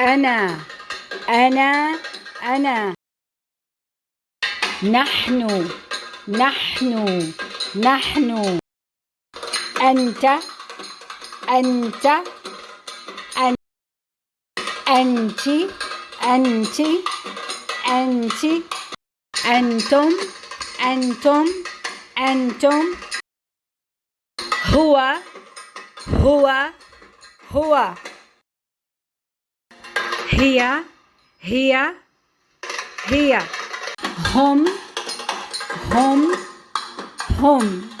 أنا أنا أنا. نحن نحن نحن. أنت أنت أن أنت أنت أنت. أنتم أنتم أنتم. هو هو هو. here, here, here. Home, home, home.